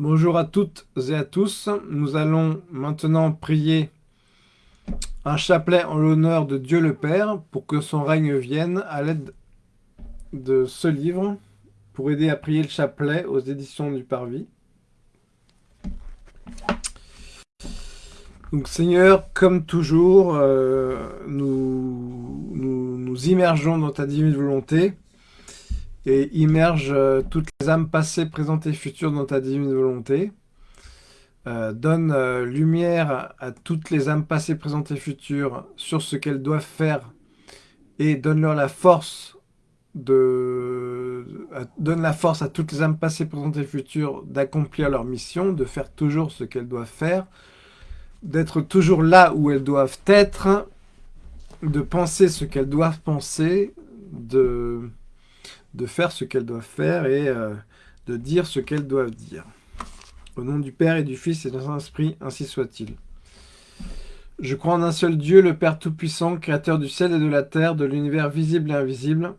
Bonjour à toutes et à tous. Nous allons maintenant prier un chapelet en l'honneur de Dieu le Père pour que son règne vienne à l'aide de ce livre pour aider à prier le chapelet aux éditions du Parvis. Donc Seigneur, comme toujours, euh, nous, nous nous immergeons dans ta divine volonté et immerge euh, toutes les âmes passées, présentes et futures dans ta divine volonté. Euh, donne euh, lumière à toutes les âmes passées, présentes et futures sur ce qu'elles doivent faire. Et donne-leur force donne la force à toutes les âmes passées, présentes et futures d'accomplir leur mission, de faire toujours ce qu'elles doivent faire, d'être toujours là où elles doivent être, de penser ce qu'elles doivent penser, de de faire ce qu'elles doivent faire et euh, de dire ce qu'elles doivent dire. Au nom du Père et du Fils et du Saint-Esprit, ainsi soit-il. Je crois en un seul Dieu, le Père Tout-Puissant, Créateur du ciel et de la terre, de l'univers visible et invisible.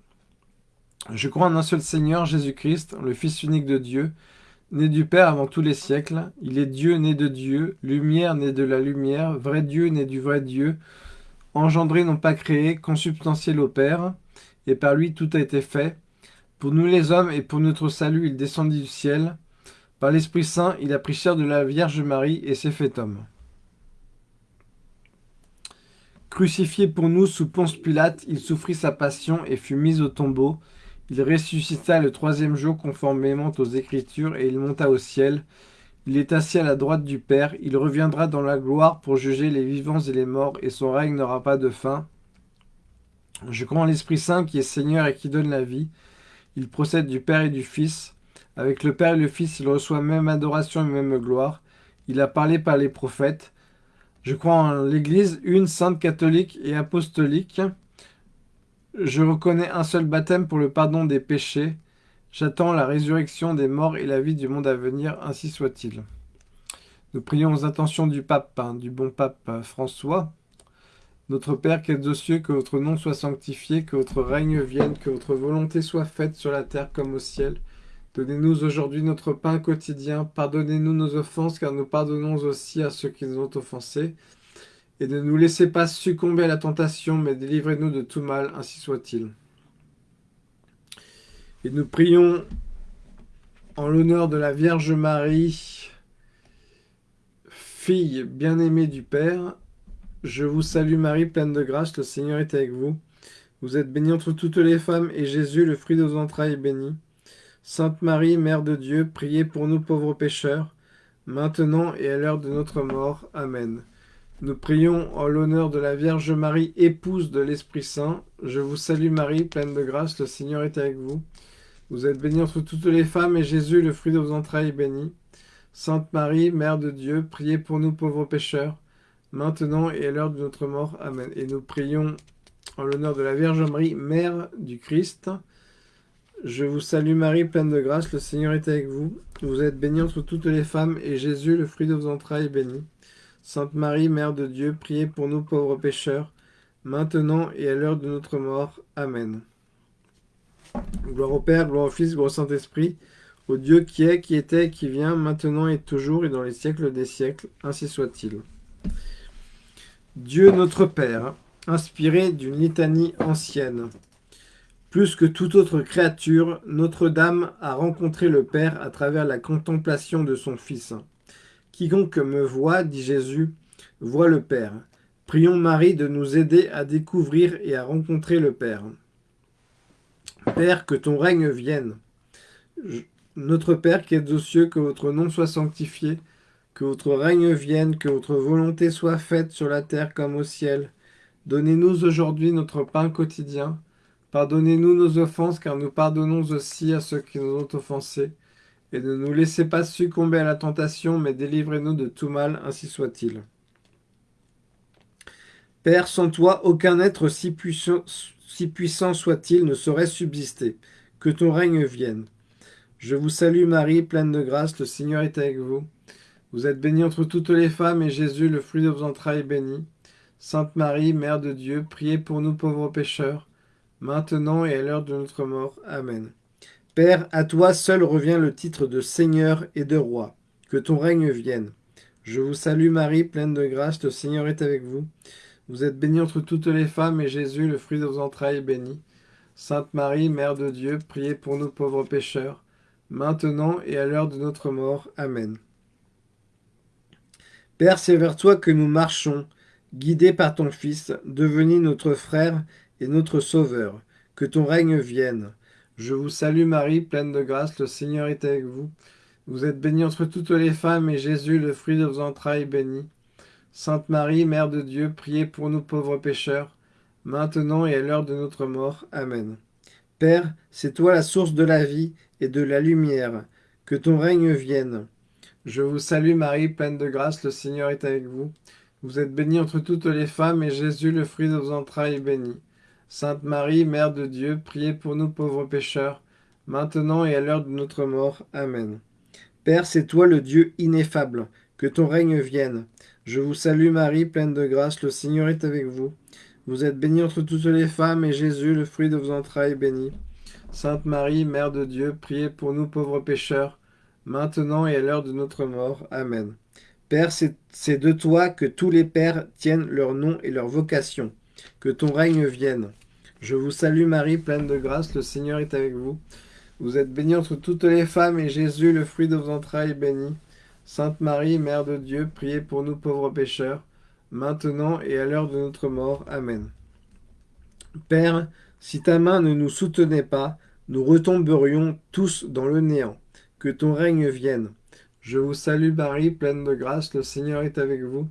Je crois en un seul Seigneur, Jésus-Christ, le Fils unique de Dieu, né du Père avant tous les siècles. Il est Dieu né de Dieu, lumière né de la lumière, vrai Dieu né du vrai Dieu, engendré non pas créé, consubstantiel au Père, et par lui tout a été fait. Pour nous les hommes et pour notre salut, il descendit du ciel. Par l'Esprit Saint, il a pris chair de la Vierge Marie et s'est fait homme. Crucifié pour nous sous Ponce Pilate, il souffrit sa passion et fut mis au tombeau. Il ressuscita le troisième jour conformément aux Écritures et il monta au ciel. Il est assis à la droite du Père. Il reviendra dans la gloire pour juger les vivants et les morts et son règne n'aura pas de fin. Je crois en l'Esprit Saint qui est Seigneur et qui donne la vie. Il procède du Père et du Fils. Avec le Père et le Fils, il reçoit même adoration et même gloire. Il a parlé par les prophètes. Je crois en l'Église, une sainte catholique et apostolique. Je reconnais un seul baptême pour le pardon des péchés. J'attends la résurrection des morts et la vie du monde à venir, ainsi soit-il. Nous prions aux intentions du pape, hein, du bon pape François. Notre Père qui êtes aux cieux, que votre nom soit sanctifié, que votre règne vienne, que votre volonté soit faite sur la terre comme au ciel. Donnez-nous aujourd'hui notre pain quotidien. Pardonnez-nous nos offenses, car nous pardonnons aussi à ceux qui nous ont offensés. Et ne nous laissez pas succomber à la tentation, mais délivrez-nous de tout mal, ainsi soit-il. Et nous prions en l'honneur de la Vierge Marie, fille bien-aimée du Père, je vous salue Marie, pleine de grâce, le Seigneur est avec vous. Vous êtes bénie entre toutes les femmes, et Jésus, le fruit de vos entrailles, est béni. Sainte Marie, Mère de Dieu, priez pour nous pauvres pécheurs, maintenant et à l'heure de notre mort. Amen. Nous prions en l'honneur de la Vierge Marie, épouse de l'Esprit Saint. Je vous salue Marie, pleine de grâce, le Seigneur est avec vous. Vous êtes bénie entre toutes les femmes, et Jésus, le fruit de vos entrailles, est béni. Sainte Marie, Mère de Dieu, priez pour nous pauvres pécheurs, maintenant et à l'heure de notre mort. Amen. Et nous prions en l'honneur de la Vierge Marie, Mère du Christ. Je vous salue Marie, pleine de grâce, le Seigneur est avec vous. Vous êtes bénie entre toutes les femmes, et Jésus, le fruit de vos entrailles, est béni. Sainte Marie, Mère de Dieu, priez pour nous pauvres pécheurs, maintenant et à l'heure de notre mort. Amen. Gloire au Père, gloire au Fils, gloire au Saint-Esprit, au Dieu qui est, qui était, qui vient, maintenant et toujours, et dans les siècles des siècles. Ainsi soit-il. Dieu notre Père, inspiré d'une litanie ancienne. Plus que toute autre créature, Notre-Dame a rencontré le Père à travers la contemplation de son Fils. Quiconque me voit, dit Jésus, voit le Père. Prions Marie de nous aider à découvrir et à rencontrer le Père. Père, que ton règne vienne. Notre Père qui es aux cieux, que votre nom soit sanctifié, que votre règne vienne, que votre volonté soit faite sur la terre comme au ciel. Donnez-nous aujourd'hui notre pain quotidien. Pardonnez-nous nos offenses, car nous pardonnons aussi à ceux qui nous ont offensés. Et ne nous laissez pas succomber à la tentation, mais délivrez-nous de tout mal, ainsi soit-il. Père, sans toi, aucun être si puissant, si puissant soit-il ne saurait subsister. Que ton règne vienne. Je vous salue Marie, pleine de grâce, le Seigneur est avec vous. Vous êtes bénie entre toutes les femmes, et Jésus, le fruit de vos entrailles, est béni. Sainte Marie, Mère de Dieu, priez pour nous pauvres pécheurs, maintenant et à l'heure de notre mort. Amen. Père, à toi seul revient le titre de Seigneur et de Roi. que ton règne vienne. Je vous salue Marie, pleine de grâce, le Seigneur est avec vous. Vous êtes bénie entre toutes les femmes, et Jésus, le fruit de vos entrailles, est béni. Sainte Marie, Mère de Dieu, priez pour nous pauvres pécheurs, maintenant et à l'heure de notre mort. Amen. Père, c'est vers toi que nous marchons, guidés par ton Fils, devenu notre frère et notre Sauveur. Que ton règne vienne. Je vous salue Marie, pleine de grâce, le Seigneur est avec vous. Vous êtes bénie entre toutes les femmes, et Jésus, le fruit de vos entrailles, est béni. Sainte Marie, Mère de Dieu, priez pour nous pauvres pécheurs, maintenant et à l'heure de notre mort. Amen. Père, c'est toi la source de la vie et de la lumière. Que ton règne vienne. Je vous salue Marie, pleine de grâce, le Seigneur est avec vous. Vous êtes bénie entre toutes les femmes, et Jésus, le fruit de vos entrailles, est béni. Sainte Marie, Mère de Dieu, priez pour nous pauvres pécheurs, maintenant et à l'heure de notre mort. Amen. Père, c'est toi le Dieu ineffable, que ton règne vienne. Je vous salue Marie, pleine de grâce, le Seigneur est avec vous. Vous êtes bénie entre toutes les femmes, et Jésus, le fruit de vos entrailles, est béni. Sainte Marie, Mère de Dieu, priez pour nous pauvres pécheurs, maintenant et à l'heure de notre mort. Amen. Père, c'est de toi que tous les pères tiennent leur nom et leur vocation. Que ton règne vienne. Je vous salue Marie, pleine de grâce, le Seigneur est avec vous. Vous êtes bénie entre toutes les femmes, et Jésus, le fruit de vos entrailles, est béni. Sainte Marie, Mère de Dieu, priez pour nous pauvres pécheurs, maintenant et à l'heure de notre mort. Amen. Père, si ta main ne nous soutenait pas, nous retomberions tous dans le néant. Que ton règne vienne. Je vous salue Marie, pleine de grâce, le Seigneur est avec vous.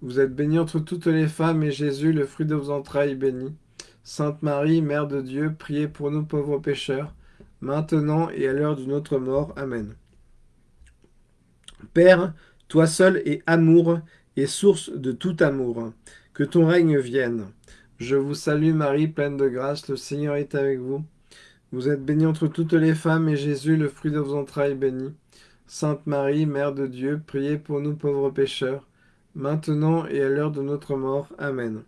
Vous êtes bénie entre toutes les femmes, et Jésus, le fruit de vos entrailles, est béni. Sainte Marie, Mère de Dieu, priez pour nous pauvres pécheurs, maintenant et à l'heure de notre mort. Amen. Père, toi seul es amour et source de tout amour. Que ton règne vienne. Je vous salue Marie, pleine de grâce, le Seigneur est avec vous. Vous êtes bénie entre toutes les femmes, et Jésus, le fruit de vos entrailles, béni. Sainte Marie, Mère de Dieu, priez pour nous pauvres pécheurs, maintenant et à l'heure de notre mort. Amen.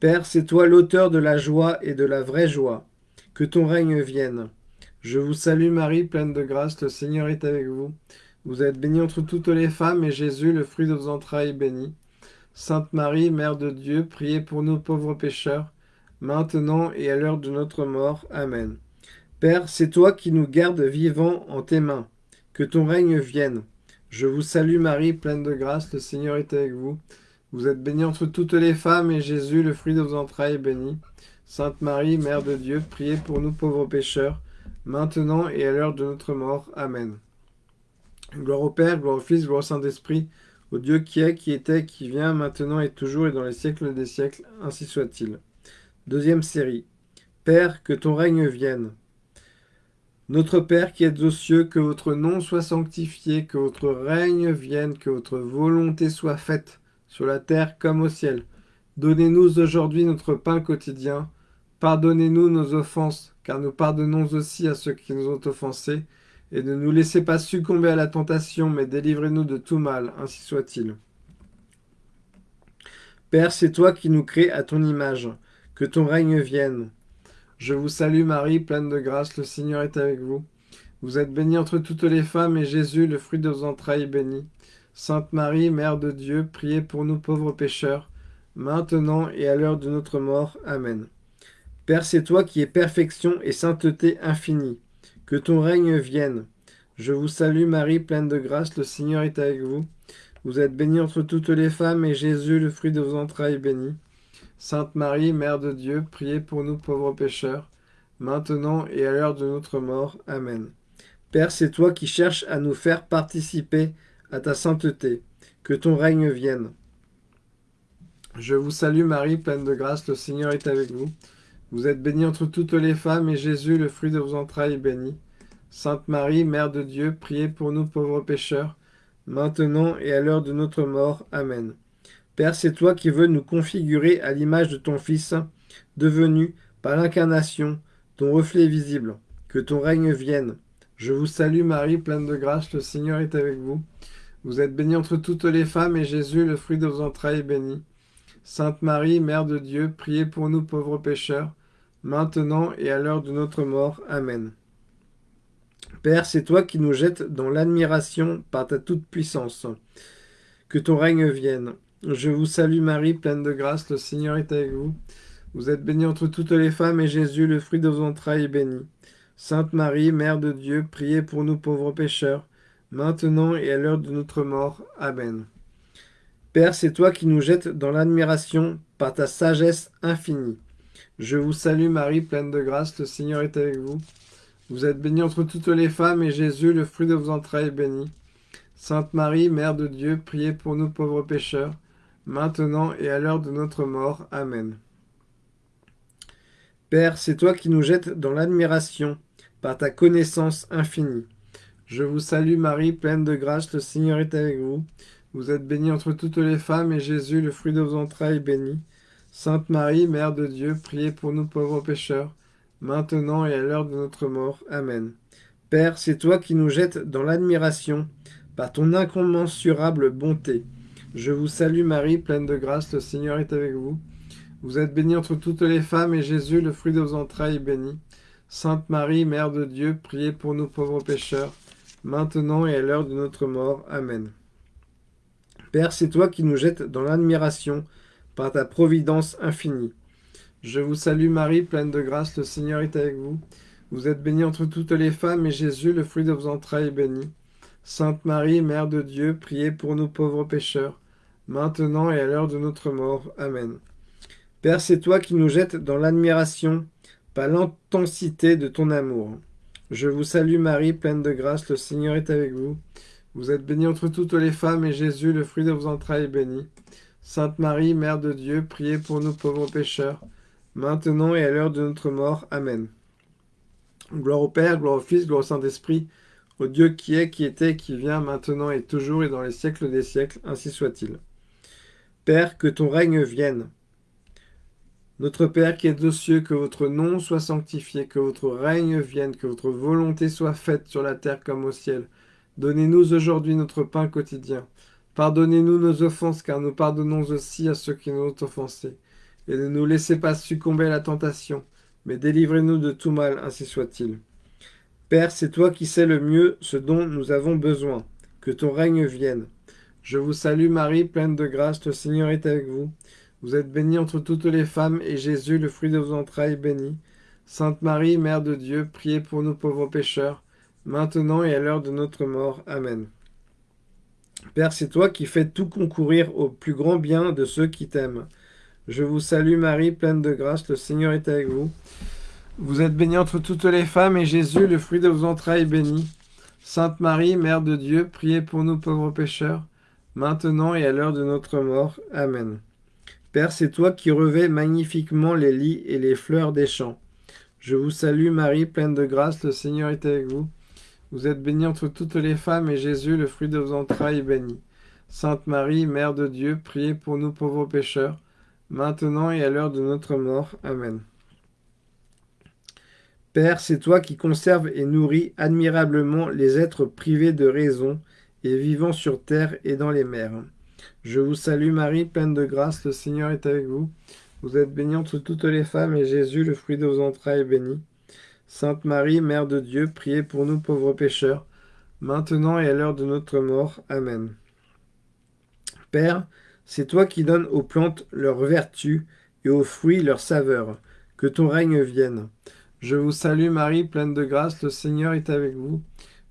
Père, c'est toi l'auteur de la joie et de la vraie joie. Que ton règne vienne. Je vous salue Marie, pleine de grâce, le Seigneur est avec vous. Vous êtes bénie entre toutes les femmes, et Jésus, le fruit de vos entrailles, est béni. Sainte Marie, Mère de Dieu, priez pour nous pauvres pécheurs, maintenant et à l'heure de notre mort. Amen. Père, c'est toi qui nous gardes vivants en tes mains. Que ton règne vienne. Je vous salue Marie, pleine de grâce, le Seigneur est avec vous. Vous êtes bénie entre toutes les femmes, et Jésus, le fruit de vos entrailles, est béni. Sainte Marie, Mère de Dieu, priez pour nous pauvres pécheurs, maintenant et à l'heure de notre mort. Amen. Gloire au Père, gloire au Fils, gloire au Saint-Esprit, au Dieu qui est, qui était, qui vient, maintenant et toujours et dans les siècles des siècles, ainsi soit-il. Deuxième série. Père, que ton règne vienne. Notre Père qui êtes aux cieux, que votre nom soit sanctifié, que votre règne vienne, que votre volonté soit faite, sur la terre comme au ciel. Donnez-nous aujourd'hui notre pain quotidien. Pardonnez-nous nos offenses, car nous pardonnons aussi à ceux qui nous ont offensés. Et ne nous laissez pas succomber à la tentation, mais délivrez-nous de tout mal, ainsi soit-il. Père, c'est toi qui nous crées à ton image. Que ton règne vienne. Je vous salue Marie, pleine de grâce, le Seigneur est avec vous. Vous êtes bénie entre toutes les femmes, et Jésus, le fruit de vos entrailles, est béni. Sainte Marie, Mère de Dieu, priez pour nous pauvres pécheurs, maintenant et à l'heure de notre mort. Amen. Père, c'est toi qui es perfection et sainteté infinie. Que ton règne vienne. Je vous salue Marie, pleine de grâce, le Seigneur est avec vous. Vous êtes bénie entre toutes les femmes, et Jésus, le fruit de vos entrailles, est béni. Sainte Marie, Mère de Dieu, priez pour nous pauvres pécheurs, maintenant et à l'heure de notre mort. Amen. Père, c'est toi qui cherches à nous faire participer à ta sainteté. Que ton règne vienne. Je vous salue Marie, pleine de grâce, le Seigneur est avec vous. Vous êtes bénie entre toutes les femmes, et Jésus, le fruit de vos entrailles, est béni. Sainte Marie, Mère de Dieu, priez pour nous pauvres pécheurs, maintenant et à l'heure de notre mort. Amen. Père, c'est toi qui veux nous configurer à l'image de ton Fils, devenu, par l'incarnation, ton reflet visible. Que ton règne vienne. Je vous salue Marie, pleine de grâce, le Seigneur est avec vous. Vous êtes bénie entre toutes les femmes, et Jésus, le fruit de vos entrailles, est béni. Sainte Marie, Mère de Dieu, priez pour nous pauvres pécheurs, maintenant et à l'heure de notre mort. Amen. Père, c'est toi qui nous jettes dans l'admiration par ta toute-puissance. Que ton règne vienne. Je vous salue Marie, pleine de grâce, le Seigneur est avec vous. Vous êtes bénie entre toutes les femmes, et Jésus, le fruit de vos entrailles, est béni. Sainte Marie, Mère de Dieu, priez pour nous pauvres pécheurs, maintenant et à l'heure de notre mort. Amen. Père, c'est toi qui nous jettes dans l'admiration par ta sagesse infinie. Je vous salue Marie, pleine de grâce, le Seigneur est avec vous. Vous êtes bénie entre toutes les femmes, et Jésus, le fruit de vos entrailles, est béni. Sainte Marie, Mère de Dieu, priez pour nous pauvres pécheurs, maintenant et à l'heure de notre mort. Amen. Père, c'est toi qui nous jettes dans l'admiration par ta connaissance infinie. Je vous salue Marie, pleine de grâce, le Seigneur est avec vous. Vous êtes bénie entre toutes les femmes, et Jésus, le fruit de vos entrailles, est béni. Sainte Marie, Mère de Dieu, priez pour nous pauvres pécheurs, maintenant et à l'heure de notre mort. Amen. Père, c'est toi qui nous jettes dans l'admiration par ton incommensurable bonté. Je vous salue Marie, pleine de grâce, le Seigneur est avec vous. Vous êtes bénie entre toutes les femmes, et Jésus, le fruit de vos entrailles, est béni. Sainte Marie, Mère de Dieu, priez pour nous pauvres pécheurs, maintenant et à l'heure de notre mort. Amen. Père, c'est toi qui nous jettes dans l'admiration par ta providence infinie. Je vous salue Marie, pleine de grâce, le Seigneur est avec vous. Vous êtes bénie entre toutes les femmes, et Jésus, le fruit de vos entrailles, est béni. Sainte Marie, Mère de Dieu, priez pour nous pauvres pécheurs, maintenant et à l'heure de notre mort. Amen. Père, c'est toi qui nous jettes dans l'admiration par l'intensité de ton amour. Je vous salue Marie, pleine de grâce, le Seigneur est avec vous. Vous êtes bénie entre toutes les femmes, et Jésus, le fruit de vos entrailles, est béni. Sainte Marie, Mère de Dieu, priez pour nous pauvres pécheurs, maintenant et à l'heure de notre mort. Amen. Gloire au Père, gloire au Fils, gloire au Saint-Esprit, au Dieu qui est, qui était, qui vient, maintenant et toujours et dans les siècles des siècles, ainsi soit-il. Père, que ton règne vienne. Notre Père qui es aux cieux, que votre nom soit sanctifié, que votre règne vienne, que votre volonté soit faite sur la terre comme au ciel. Donnez-nous aujourd'hui notre pain quotidien. Pardonnez-nous nos offenses, car nous pardonnons aussi à ceux qui nous ont offensés. Et ne nous laissez pas succomber à la tentation, mais délivrez-nous de tout mal, ainsi soit-il. Père, c'est toi qui sais le mieux ce dont nous avons besoin. Que ton règne vienne. Je vous salue Marie, pleine de grâce, le Seigneur est avec vous. Vous êtes bénie entre toutes les femmes, et Jésus, le fruit de vos entrailles, est béni. Sainte Marie, Mère de Dieu, priez pour nous pauvres pécheurs, maintenant et à l'heure de notre mort. Amen. Père, c'est toi qui fais tout concourir au plus grand bien de ceux qui t'aiment. Je vous salue Marie, pleine de grâce, le Seigneur est avec vous. Vous êtes bénie entre toutes les femmes, et Jésus, le fruit de vos entrailles, est béni. Sainte Marie, Mère de Dieu, priez pour nous pauvres pécheurs, maintenant et à l'heure de notre mort. Amen. Père, c'est toi qui revais magnifiquement les lits et les fleurs des champs. Je vous salue Marie, pleine de grâce, le Seigneur est avec vous. Vous êtes bénie entre toutes les femmes, et Jésus, le fruit de vos entrailles, est béni. Sainte Marie, Mère de Dieu, priez pour nous pauvres pécheurs, maintenant et à l'heure de notre mort. Amen. Père, c'est toi qui conserves et nourris admirablement les êtres privés de raison et vivant sur terre et dans les mers. Je vous salue Marie, pleine de grâce, le Seigneur est avec vous. Vous êtes bénie entre toutes les femmes, et Jésus, le fruit de vos entrailles, est béni. Sainte Marie, Mère de Dieu, priez pour nous pauvres pécheurs, maintenant et à l'heure de notre mort. Amen. Père, c'est toi qui donnes aux plantes leur vertu et aux fruits leur saveur. Que ton règne vienne. Je vous salue Marie, pleine de grâce, le Seigneur est avec vous.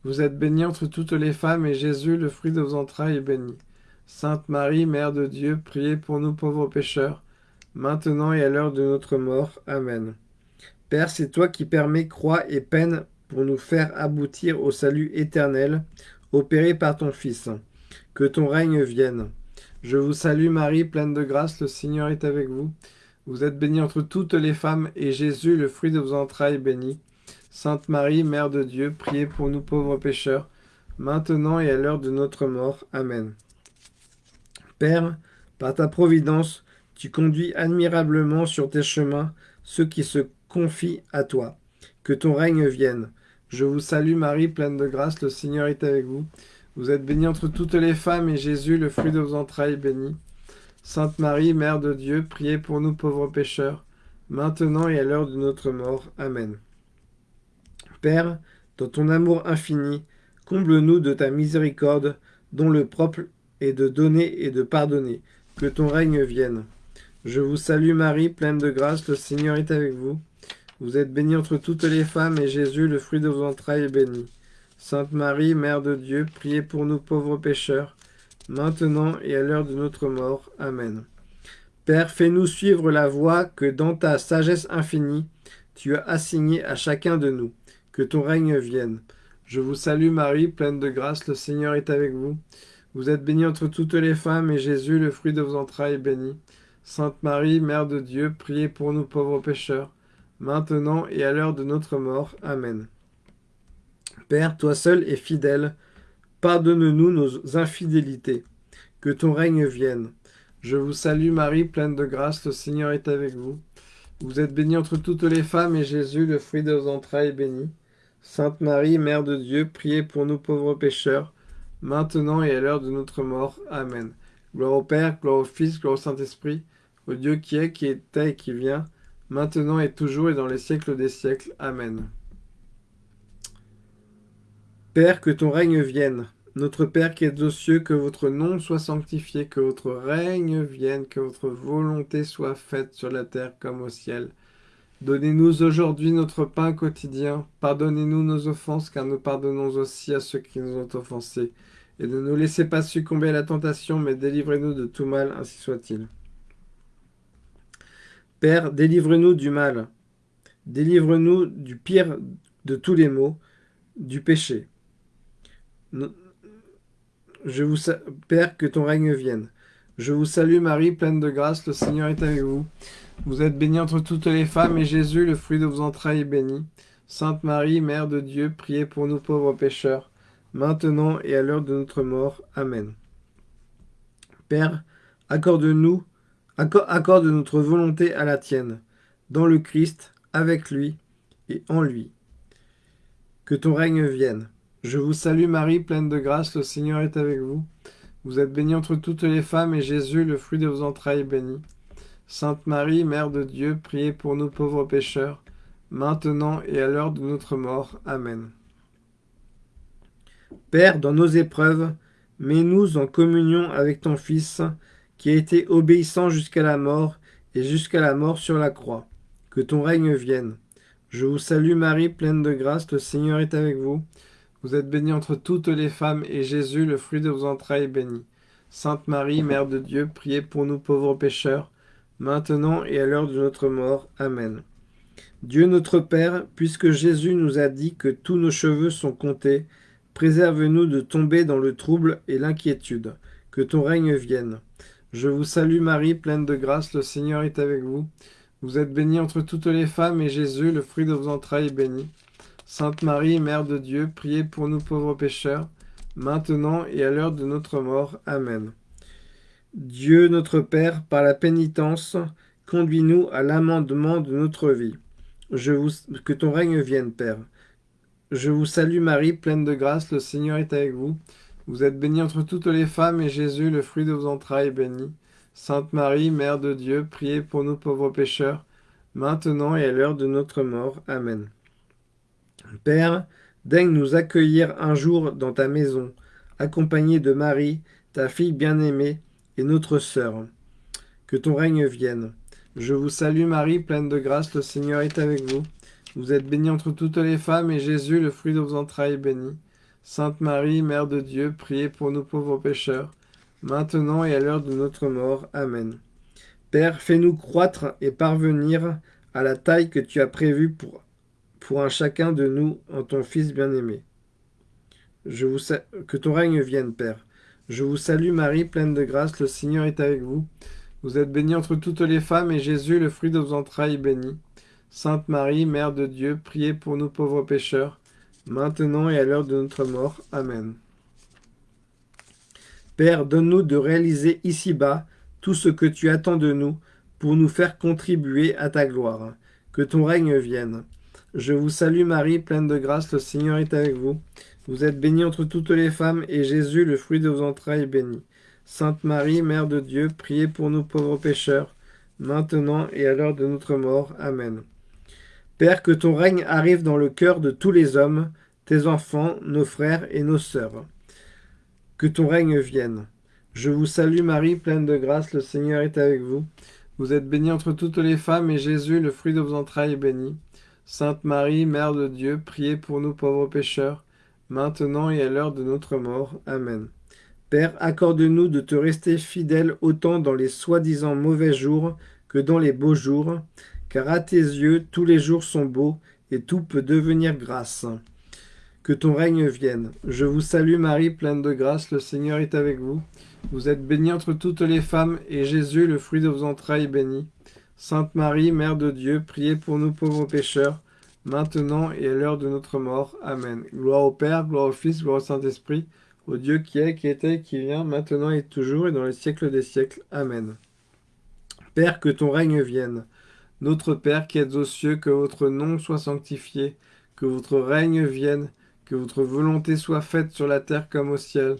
Vous êtes bénie entre toutes les femmes, et Jésus, le fruit de vos entrailles, est béni. Sainte Marie, Mère de Dieu, priez pour nous pauvres pécheurs, maintenant et à l'heure de notre mort. Amen. Père, c'est toi qui permets croix et peine pour nous faire aboutir au salut éternel, opéré par ton Fils. Que ton règne vienne. Je vous salue Marie, pleine de grâce, le Seigneur est avec vous. Vous êtes bénie entre toutes les femmes, et Jésus, le fruit de vos entrailles, béni. Sainte Marie, Mère de Dieu, priez pour nous pauvres pécheurs, maintenant et à l'heure de notre mort. Amen. Père, par ta providence, tu conduis admirablement sur tes chemins ceux qui se confient à toi. Que ton règne vienne. Je vous salue Marie, pleine de grâce, le Seigneur est avec vous. Vous êtes bénie entre toutes les femmes, et Jésus, le fruit de vos entrailles, est béni. Sainte Marie, Mère de Dieu, priez pour nous pauvres pécheurs, maintenant et à l'heure de notre mort. Amen. Père, dans ton amour infini, comble-nous de ta miséricorde, dont le propre est de donner et de pardonner. Que ton règne vienne. Je vous salue Marie, pleine de grâce, le Seigneur est avec vous. Vous êtes bénie entre toutes les femmes, et Jésus, le fruit de vos entrailles, est béni. Sainte Marie, Mère de Dieu, priez pour nous pauvres pécheurs, maintenant et à l'heure de notre mort. Amen. Père, fais-nous suivre la voie que dans ta sagesse infinie, tu as assignée à chacun de nous. Que ton règne vienne. Je vous salue Marie, pleine de grâce, le Seigneur est avec vous. Vous êtes bénie entre toutes les femmes, et Jésus, le fruit de vos entrailles, est béni. Sainte Marie, Mère de Dieu, priez pour nous pauvres pécheurs, maintenant et à l'heure de notre mort. Amen. Père, toi seul es fidèle, pardonne-nous nos infidélités, que ton règne vienne. Je vous salue Marie, pleine de grâce, le Seigneur est avec vous. Vous êtes bénie entre toutes les femmes, et Jésus, le fruit de vos entrailles, est béni. Sainte Marie, Mère de Dieu, priez pour nous pauvres pécheurs, maintenant et à l'heure de notre mort. Amen. Gloire au Père, gloire au Fils, gloire au Saint-Esprit, au Dieu qui est, qui était et qui vient, maintenant et toujours et dans les siècles des siècles. Amen. Père, que ton règne vienne. Notre Père qui es aux cieux, que votre nom soit sanctifié, que votre règne vienne, que votre volonté soit faite sur la terre comme au ciel. Donnez-nous aujourd'hui notre pain quotidien. Pardonnez-nous nos offenses, car nous pardonnons aussi à ceux qui nous ont offensés. Et ne nous laissez pas succomber à la tentation, mais délivrez-nous de tout mal, ainsi soit-il. Père, délivre-nous du mal. Délivre-nous du pire de tous les maux, du péché. Je vous Père, que ton règne vienne. Je vous salue Marie, pleine de grâce, le Seigneur est avec vous. Vous êtes bénie entre toutes les femmes, et Jésus, le fruit de vos entrailles, est béni. Sainte Marie, Mère de Dieu, priez pour nous pauvres pécheurs, maintenant et à l'heure de notre mort. Amen. Père, accorde-nous, accorde notre volonté à la tienne, dans le Christ, avec lui et en lui. Que ton règne vienne. Je vous salue Marie, pleine de grâce, le Seigneur est avec vous. Vous êtes bénie entre toutes les femmes, et Jésus, le fruit de vos entrailles, est béni. Sainte Marie, Mère de Dieu, priez pour nous pauvres pécheurs, maintenant et à l'heure de notre mort. Amen. Père, dans nos épreuves, mets-nous en communion avec ton Fils, qui a été obéissant jusqu'à la mort, et jusqu'à la mort sur la croix. Que ton règne vienne. Je vous salue Marie, pleine de grâce, le Seigneur est avec vous. Vous êtes bénie entre toutes les femmes, et Jésus, le fruit de vos entrailles, est béni. Sainte Marie, Mère de Dieu, priez pour nous pauvres pécheurs, maintenant et à l'heure de notre mort. Amen. Dieu notre Père, puisque Jésus nous a dit que tous nos cheveux sont comptés, préserve-nous de tomber dans le trouble et l'inquiétude. Que ton règne vienne. Je vous salue Marie, pleine de grâce, le Seigneur est avec vous. Vous êtes bénie entre toutes les femmes, et Jésus, le fruit de vos entrailles, est béni. Sainte Marie, Mère de Dieu, priez pour nous pauvres pécheurs, maintenant et à l'heure de notre mort. Amen. Dieu notre Père, par la pénitence, conduis-nous à l'amendement de notre vie. Je vous... Que ton règne vienne, Père. Je vous salue Marie, pleine de grâce, le Seigneur est avec vous. Vous êtes bénie entre toutes les femmes, et Jésus, le fruit de vos entrailles, est béni. Sainte Marie, Mère de Dieu, priez pour nous pauvres pécheurs, maintenant et à l'heure de notre mort. Amen. Père, daigne nous accueillir un jour dans ta maison, accompagné de Marie, ta fille bien-aimée, et notre sœur. Que ton règne vienne. Je vous salue Marie, pleine de grâce, le Seigneur est avec vous. Vous êtes bénie entre toutes les femmes, et Jésus, le fruit de vos entrailles, est béni. Sainte Marie, Mère de Dieu, priez pour nous pauvres pécheurs, maintenant et à l'heure de notre mort. Amen. Père, fais-nous croître et parvenir à la taille que tu as prévue pour pour un chacun de nous en ton Fils bien-aimé. Que ton règne vienne, Père. Je vous salue Marie, pleine de grâce, le Seigneur est avec vous. Vous êtes bénie entre toutes les femmes, et Jésus, le fruit de vos entrailles, est béni. Sainte Marie, Mère de Dieu, priez pour nous pauvres pécheurs, maintenant et à l'heure de notre mort. Amen. Père, donne-nous de réaliser ici-bas tout ce que tu attends de nous, pour nous faire contribuer à ta gloire. Que ton règne vienne. Je vous salue Marie, pleine de grâce, le Seigneur est avec vous. Vous êtes bénie entre toutes les femmes, et Jésus, le fruit de vos entrailles, est béni. Sainte Marie, Mère de Dieu, priez pour nous pauvres pécheurs, maintenant et à l'heure de notre mort. Amen. Père, que ton règne arrive dans le cœur de tous les hommes, tes enfants, nos frères et nos sœurs. Que ton règne vienne. Je vous salue Marie, pleine de grâce, le Seigneur est avec vous. Vous êtes bénie entre toutes les femmes, et Jésus, le fruit de vos entrailles, est béni. Sainte Marie, Mère de Dieu, priez pour nous pauvres pécheurs, maintenant et à l'heure de notre mort. Amen. Père, accorde-nous de te rester fidèle autant dans les soi-disant mauvais jours que dans les beaux jours, car à tes yeux tous les jours sont beaux, et tout peut devenir grâce. Que ton règne vienne. Je vous salue Marie, pleine de grâce, le Seigneur est avec vous. Vous êtes bénie entre toutes les femmes, et Jésus, le fruit de vos entrailles, est béni. Sainte Marie, Mère de Dieu, priez pour nous pauvres pécheurs, maintenant et à l'heure de notre mort. Amen. Gloire au Père, gloire au Fils, gloire au Saint-Esprit, au Dieu qui est, qui était, qui vient, maintenant et toujours, et dans les siècles des siècles. Amen. Père, que ton règne vienne. Notre Père qui êtes aux cieux, que votre nom soit sanctifié, que votre règne vienne, que votre volonté soit faite sur la terre comme au ciel.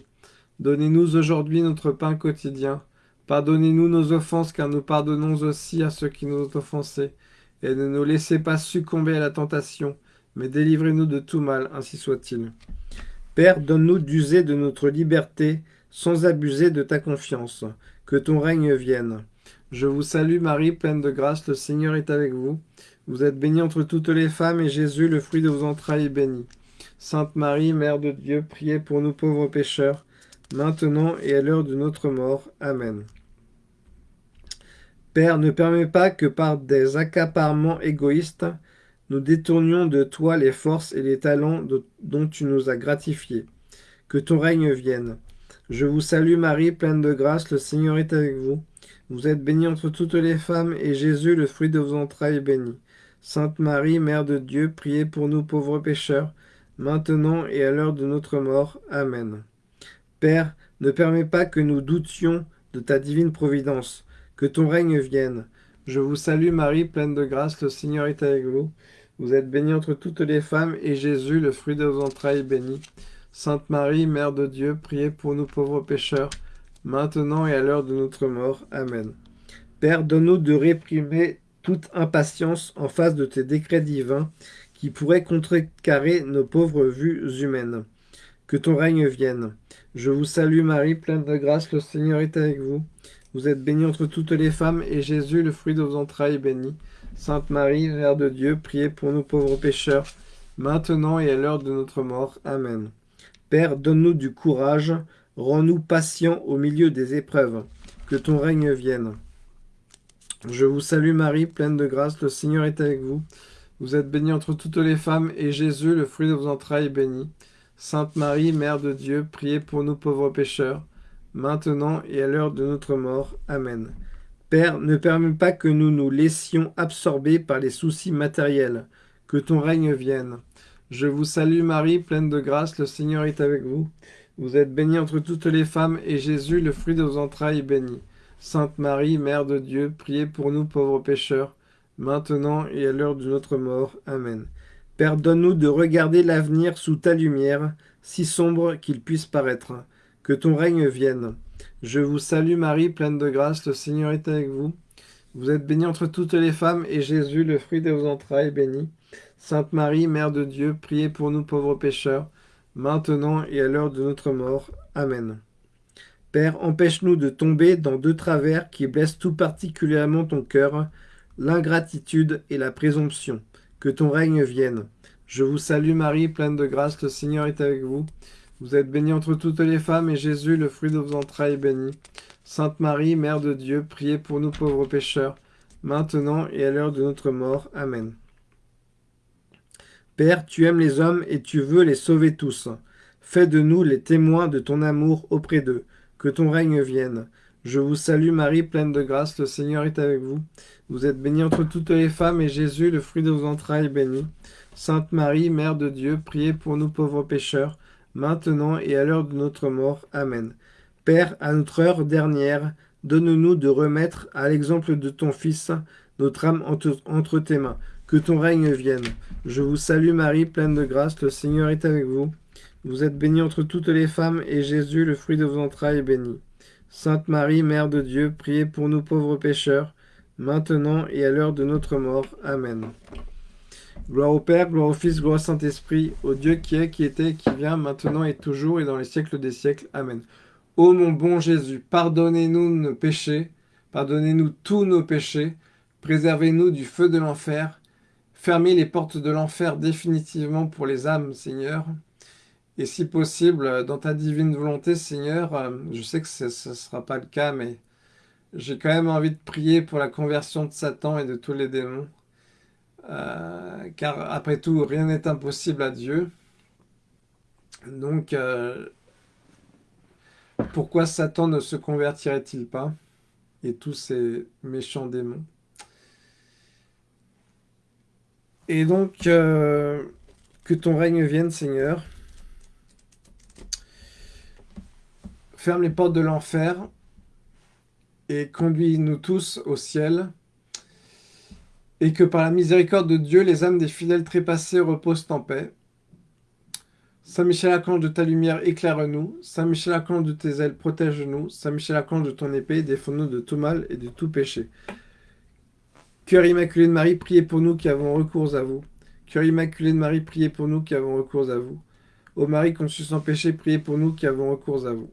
Donnez-nous aujourd'hui notre pain quotidien. Pardonnez-nous nos offenses, car nous pardonnons aussi à ceux qui nous ont offensés. Et ne nous laissez pas succomber à la tentation, mais délivrez-nous de tout mal, ainsi soit-il. Père, donne-nous d'user de notre liberté, sans abuser de ta confiance. Que ton règne vienne. Je vous salue Marie, pleine de grâce, le Seigneur est avec vous. Vous êtes bénie entre toutes les femmes, et Jésus, le fruit de vos entrailles, est béni. Sainte Marie, Mère de Dieu, priez pour nous pauvres pécheurs, maintenant et à l'heure de notre mort. Amen. Père, ne permets pas que par des accaparements égoïstes, nous détournions de toi les forces et les talents dont tu nous as gratifiés. Que ton règne vienne. Je vous salue Marie, pleine de grâce, le Seigneur est avec vous. Vous êtes bénie entre toutes les femmes, et Jésus, le fruit de vos entrailles, est béni. Sainte Marie, Mère de Dieu, priez pour nous pauvres pécheurs, maintenant et à l'heure de notre mort. Amen. Père, ne permets pas que nous doutions de ta divine providence, que ton règne vienne. Je vous salue Marie, pleine de grâce, le Seigneur est avec vous. Vous êtes bénie entre toutes les femmes, et Jésus, le fruit de vos entrailles, est béni. Sainte Marie, Mère de Dieu, priez pour nous pauvres pécheurs, maintenant et à l'heure de notre mort. Amen. Père, donne-nous de réprimer toute impatience en face de tes décrets divins qui pourraient contrecarrer nos pauvres vues humaines. Que ton règne vienne. Je vous salue Marie, pleine de grâce, le Seigneur est avec vous. Vous êtes bénie entre toutes les femmes, et Jésus, le fruit de vos entrailles, est béni. Sainte Marie, Mère de Dieu, priez pour nous pauvres pécheurs, maintenant et à l'heure de notre mort. Amen. Père, donne-nous du courage Rends-nous patients au milieu des épreuves, que ton règne vienne. Je vous salue Marie, pleine de grâce, le Seigneur est avec vous. Vous êtes bénie entre toutes les femmes, et Jésus, le fruit de vos entrailles, est béni. Sainte Marie, Mère de Dieu, priez pour nous pauvres pécheurs, maintenant et à l'heure de notre mort. Amen. Père, ne permets pas que nous nous laissions absorber par les soucis matériels, que ton règne vienne. Je vous salue Marie, pleine de grâce, le Seigneur est avec vous. Vous êtes bénie entre toutes les femmes, et Jésus, le fruit de vos entrailles, est béni. Sainte Marie, Mère de Dieu, priez pour nous pauvres pécheurs, maintenant et à l'heure de notre mort. Amen. Père, donne-nous de regarder l'avenir sous ta lumière, si sombre qu'il puisse paraître. Que ton règne vienne. Je vous salue Marie, pleine de grâce, le Seigneur est avec vous. Vous êtes bénie entre toutes les femmes, et Jésus, le fruit de vos entrailles, est béni. Sainte Marie, Mère de Dieu, priez pour nous pauvres pécheurs, maintenant et à l'heure de notre mort. Amen. Père, empêche-nous de tomber dans deux travers qui blessent tout particulièrement ton cœur, l'ingratitude et la présomption. Que ton règne vienne. Je vous salue Marie, pleine de grâce, le Seigneur est avec vous. Vous êtes bénie entre toutes les femmes, et Jésus, le fruit de vos entrailles, est béni. Sainte Marie, Mère de Dieu, priez pour nous pauvres pécheurs, maintenant et à l'heure de notre mort. Amen. Père, tu aimes les hommes et tu veux les sauver tous. Fais de nous les témoins de ton amour auprès d'eux. Que ton règne vienne. Je vous salue Marie, pleine de grâce, le Seigneur est avec vous. Vous êtes bénie entre toutes les femmes, et Jésus, le fruit de vos entrailles, est béni. Sainte Marie, Mère de Dieu, priez pour nous pauvres pécheurs, maintenant et à l'heure de notre mort. Amen. Père, à notre heure dernière, donne-nous de remettre, à l'exemple de ton Fils, notre âme entre tes mains que ton règne vienne. Je vous salue Marie, pleine de grâce, le Seigneur est avec vous. Vous êtes bénie entre toutes les femmes, et Jésus, le fruit de vos entrailles, est béni. Sainte Marie, Mère de Dieu, priez pour nous pauvres pécheurs, maintenant et à l'heure de notre mort. Amen. Gloire au Père, gloire au Fils, gloire au Saint-Esprit, au Dieu qui est, qui était, qui vient, maintenant et toujours, et dans les siècles des siècles. Amen. Ô mon bon Jésus, pardonnez-nous nos péchés, pardonnez-nous tous nos péchés, préservez-nous du feu de l'enfer, fermez les portes de l'enfer définitivement pour les âmes, Seigneur. Et si possible, dans ta divine volonté, Seigneur, euh, je sais que ce ne sera pas le cas, mais j'ai quand même envie de prier pour la conversion de Satan et de tous les démons. Euh, car après tout, rien n'est impossible à Dieu. Donc, euh, pourquoi Satan ne se convertirait-il pas Et tous ces méchants démons? Et donc, euh, que ton règne vienne, Seigneur. Ferme les portes de l'enfer et conduis-nous tous au ciel et que par la miséricorde de Dieu, les âmes des fidèles trépassés reposent en paix. Saint Michel Archange de ta lumière, éclaire-nous. Saint Michel Archange de tes ailes, protège-nous. Saint Michel Archange de ton épée, défends-nous de tout mal et de tout péché. Cœur immaculé de Marie, priez pour nous qui avons recours à vous. Cœur immaculé de Marie, priez pour nous qui avons recours à vous. Ô Marie conçue sans péché, priez pour nous qui avons recours à vous.